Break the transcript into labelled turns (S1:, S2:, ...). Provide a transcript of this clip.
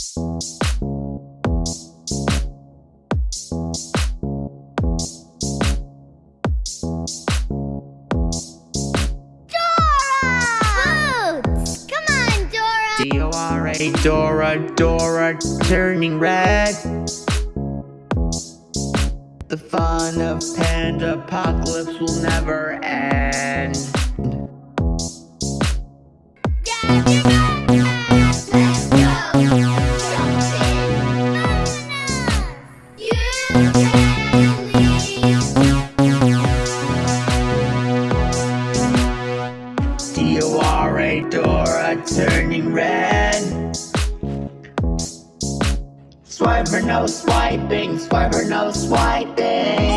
S1: Boots! Come on, Dora!
S2: D-O-R-A, Dora, Dora, turning red. The fun of Panda Apocalypse will never end.
S1: Let's
S2: Dora, turning red. Swiper no swiping, swiper no swiping.